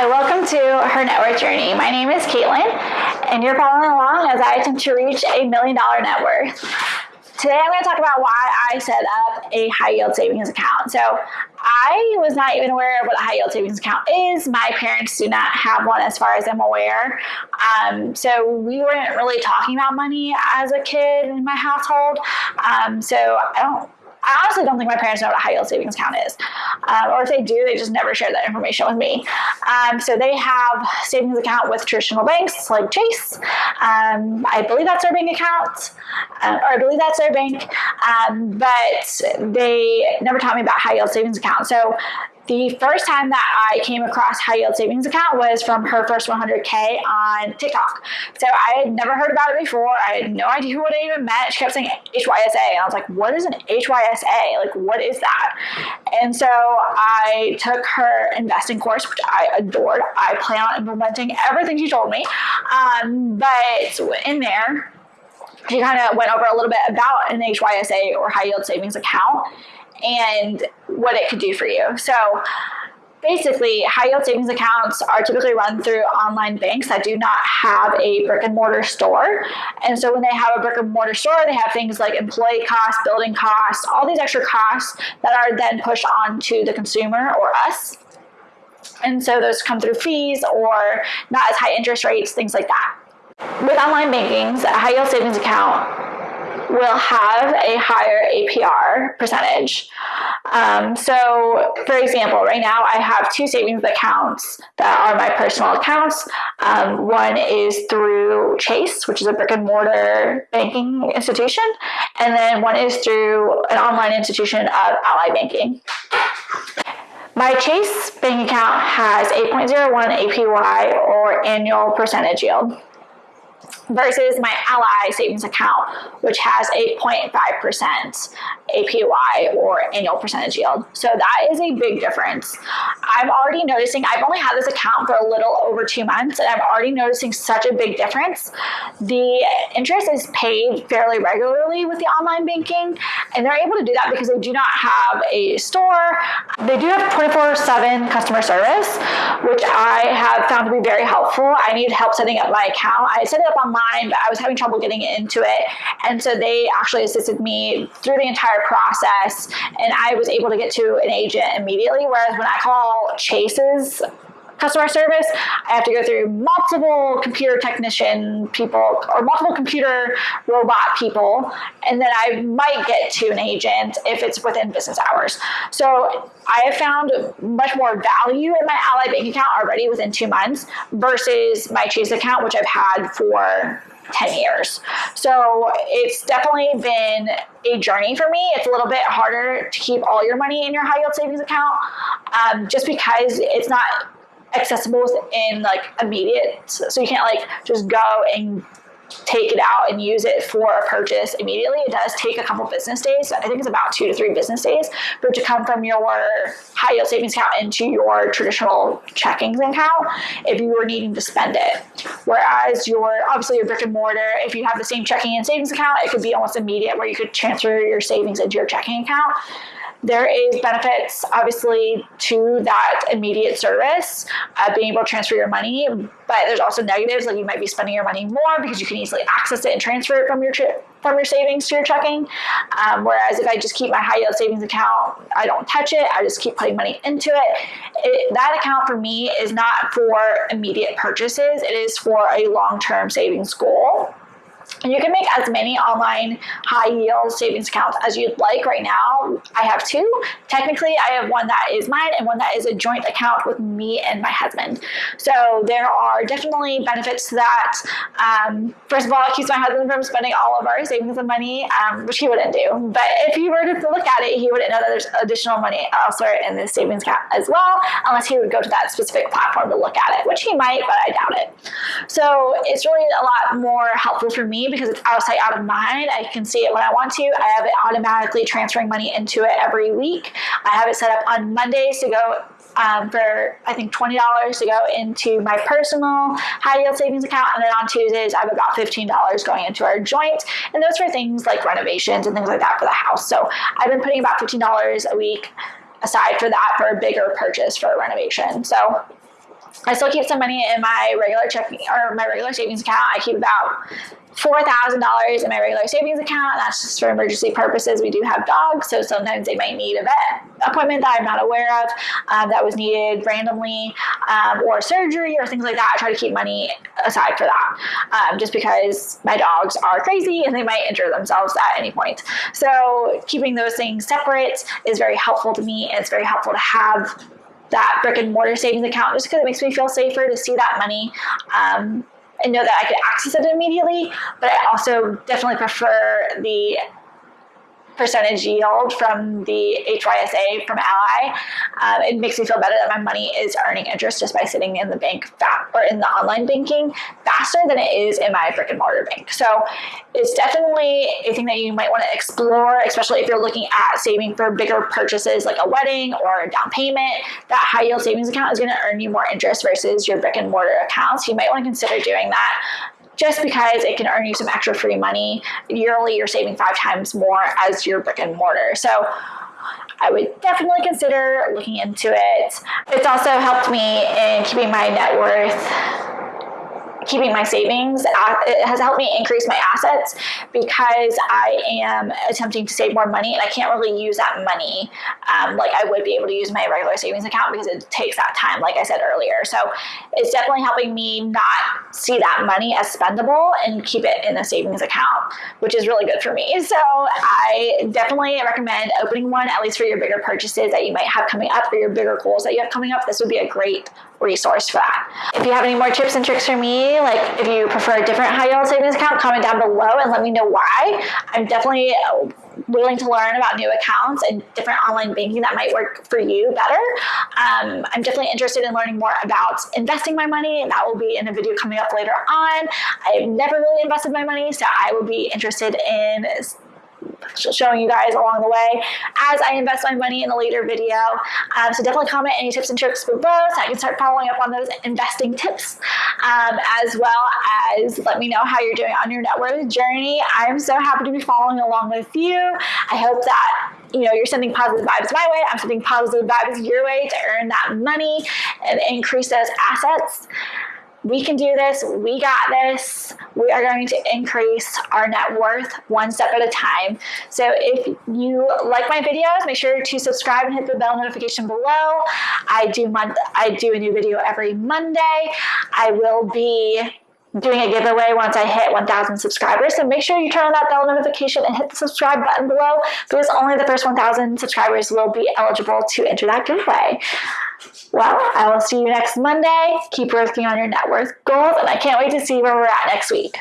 Hi, welcome to Her Net Worth Journey. My name is Caitlin, and you're following along as I attempt to reach a million dollar net worth. Today I'm going to talk about why I set up a high yield savings account. So I was not even aware of what a high yield savings account is. My parents do not have one as far as I'm aware. Um, so we weren't really talking about money as a kid in my household. Um, so I don't I honestly don't think my parents know what a high yield savings account is. Um, or if they do, they just never share that information with me. Um, so they have savings account with traditional banks like Chase. Um, I believe that's their bank account, uh, or I believe that's their bank. Um, but they never taught me about high yield savings account. So the first time that I came across high yield savings account was from her first 100K on TikTok. So I had never heard about it before. I had no idea what it even meant. She kept saying HYSA. And I was like, what is an HYSA? Like, what is that? And so I took her investing course, which I adored. I plan on implementing everything she told me. Um, but in there, she kind of went over a little bit about an HYSA or high yield savings account and what it could do for you. So basically, high yield savings accounts are typically run through online banks that do not have a brick and mortar store. And so when they have a brick and mortar store, they have things like employee costs, building costs, all these extra costs that are then pushed on to the consumer or us. And so those come through fees or not as high interest rates, things like that. With online bankings, a high yield savings account will have a higher APR percentage. Um, so, for example, right now I have two savings accounts that are my personal accounts. Um, one is through Chase, which is a brick and mortar banking institution, and then one is through an online institution of Ally Banking. My Chase bank account has 8.01 APY or annual percentage yield versus my Ally savings account, which has 8.5% APY or annual percentage yield. So that is a big difference. I'm already noticing, I've only had this account for a little over two months, and I'm already noticing such a big difference. The interest is paid fairly regularly with the online banking, and they're able to do that because they do not have a store. They do have 24 7 customer service, which I have found to be very helpful. I needed help setting up my account. I set it up online, but I was having trouble getting into it. And so they actually assisted me through the entire process, and I was able to get to an agent immediately. Whereas when I call Chase's customer service, I have to go through multiple computer technician people or multiple computer robot people, and then I might get to an agent if it's within business hours. So I have found much more value in my Ally Bank account already within two months versus my Chase account, which I've had for 10 years. So it's definitely been a journey for me. It's a little bit harder to keep all your money in your high yield savings account um, just because it's not accessible in like immediate. So you can't like just go and take it out and use it for a purchase immediately. It does take a couple business days. I think it's about two to three business days for it to come from your high yield savings account into your traditional checking account if you were needing to spend it. Whereas your obviously your brick and mortar, if you have the same checking and savings account, it could be almost immediate where you could transfer your savings into your checking account. There is benefits, obviously, to that immediate service, uh, being able to transfer your money, but there's also negatives, like you might be spending your money more because you can easily access it and transfer it from your from your savings to your checking. Um, whereas if I just keep my high yield savings account, I don't touch it. I just keep putting money into it. it that account for me is not for immediate purchases. It is for a long term savings goal. And you can make as many online high yield savings accounts as you'd like. Right now, I have two. Technically, I have one that is mine and one that is a joint account with me and my husband. So there are definitely benefits to that. Um, first of all, it keeps my husband from spending all of our savings and money, um, which he wouldn't do. But if he were to look at it, he wouldn't know that there's additional money elsewhere in this savings account as well, unless he would go to that specific platform to look at it, which he might, but I doubt it. So it's really a lot more helpful for me because it's out of sight, out of mind. I can see it when I want to. I have it automatically transferring money into it every week. I have it set up on Mondays to go um, for I think twenty dollars to go into my personal high yield savings account, and then on Tuesdays I have about fifteen dollars going into our joint, and those for things like renovations and things like that for the house. So I've been putting about fifteen dollars a week aside for that for a bigger purchase for a renovation. So I still keep some money in my regular checking or my regular savings account. I keep about $4,000 in my regular savings account. That's just for emergency purposes. We do have dogs, so sometimes they might need a vet appointment that I'm not aware of um, that was needed randomly, um, or surgery or things like that. I try to keep money aside for that, um, just because my dogs are crazy and they might injure themselves at any point. So keeping those things separate is very helpful to me, it's very helpful to have that brick and mortar savings account just because it makes me feel safer to see that money um, and know that I could access it immediately. But I also definitely prefer the percentage yield from the HYSA from Ally. Um, it makes me feel better that my money is earning interest just by sitting in the bank or in the online banking faster than it is in my brick and mortar bank. So it's definitely a thing that you might want to explore, especially if you're looking at saving for bigger purchases like a wedding or a down payment. That high yield savings account is going to earn you more interest versus your brick and mortar accounts. You might want to consider doing that just because it can earn you some extra free money. Yearly, you're saving five times more as your brick and mortar. So I would definitely consider looking into it. It's also helped me in keeping my net worth keeping my savings. It has helped me increase my assets because I am attempting to save more money and I can't really use that money um, like I would be able to use my regular savings account because it takes that time, like I said earlier. So it's definitely helping me not see that money as spendable and keep it in a savings account, which is really good for me. So I definitely recommend opening one, at least for your bigger purchases that you might have coming up or your bigger goals that you have coming up. This would be a great resource for that. If you have any more tips and tricks for me, like if you prefer a different high yield savings account, comment down below and let me know why. I'm definitely willing to learn about new accounts and different online banking that might work for you better. Um, I'm definitely interested in learning more about investing my money. And that will be in a video coming up later on. I've never really invested my money, so I will be interested in showing you guys along the way as I invest my money in a later video. Um, so definitely comment any tips and tricks below so I can start following up on those investing tips um, as well as let me know how you're doing on your net worth journey. I'm so happy to be following along with you. I hope that you know, you're sending positive vibes my way. I'm sending positive vibes your way to earn that money and increase those assets we can do this. We got this. We are going to increase our net worth one step at a time. So if you like my videos, make sure to subscribe and hit the bell notification below. I do month I do a new video every Monday. I will be doing a giveaway once I hit 1,000 subscribers. So make sure you turn on that bell notification and hit the subscribe button below because only the first 1,000 subscribers will be eligible to enter that giveaway. Well, I will see you next Monday. Keep working on your net worth goals, and I can't wait to see where we're at next week.